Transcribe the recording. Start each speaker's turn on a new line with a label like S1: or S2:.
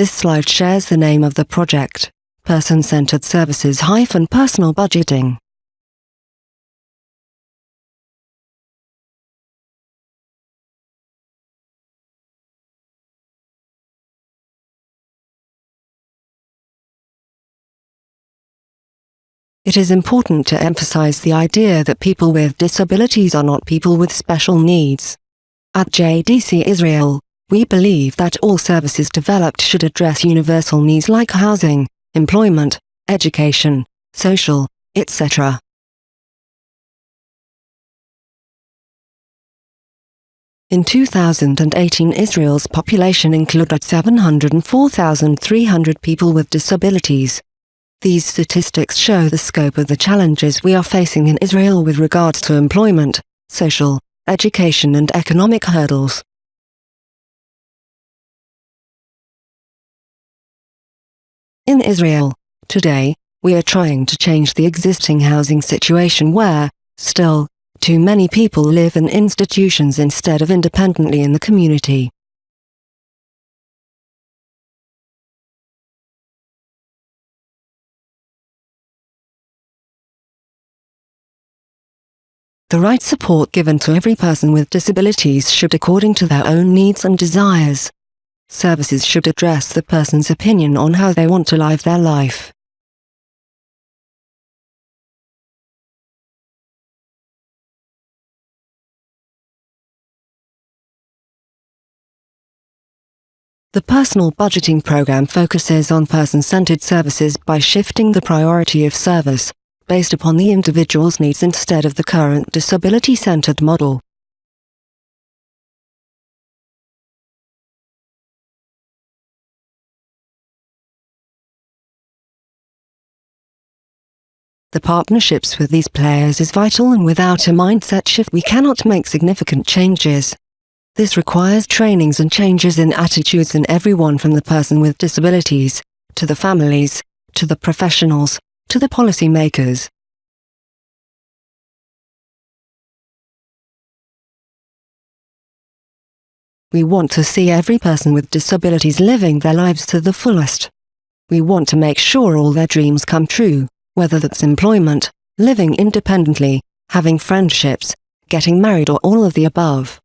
S1: This slide shares the name of the project, Person-Centered Services-Personal Budgeting. It is important to emphasize the idea that people with disabilities are not people with special needs. At JDC Israel, we believe that all services developed should address universal needs like housing, employment, education, social, etc. In 2018 Israel's population included 704,300 people with disabilities. These statistics show the scope of the challenges we are facing in Israel with regards to employment, social, education and economic hurdles. In Israel, today, we are trying to change the existing housing situation where, still, too many people live in institutions instead of independently in the community. The right support given to every person with disabilities should according to their own needs and desires. Services should address the person's opinion on how they want to live their life. The personal budgeting program focuses on person-centered services by shifting the priority of service based upon the individual's needs instead of the current disability-centered model. The partnerships with these players is vital and without a mindset shift we cannot make significant changes. This requires trainings and changes in attitudes in everyone from the person with disabilities, to the families, to the professionals, to the policymakers. We want to see every person with disabilities living their lives to the fullest. We want to make sure all their dreams come true, whether that's employment, living independently, having friendships, getting married or all of the above.